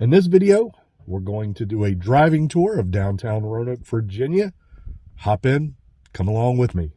In this video, we're going to do a driving tour of downtown Roanoke, Virginia. Hop in, come along with me.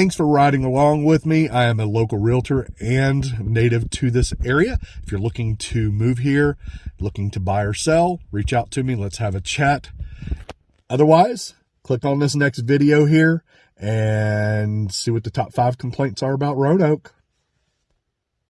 Thanks for riding along with me. I am a local realtor and native to this area. If you're looking to move here, looking to buy or sell, reach out to me. Let's have a chat. Otherwise, click on this next video here and see what the top five complaints are about Roanoke.